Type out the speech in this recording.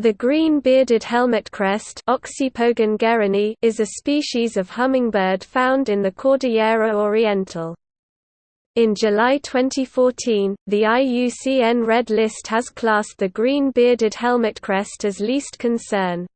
The green-bearded helmetcrest is a species of hummingbird found in the Cordillera Oriental. In July 2014, the IUCN Red List has classed the green-bearded helmetcrest as least concern.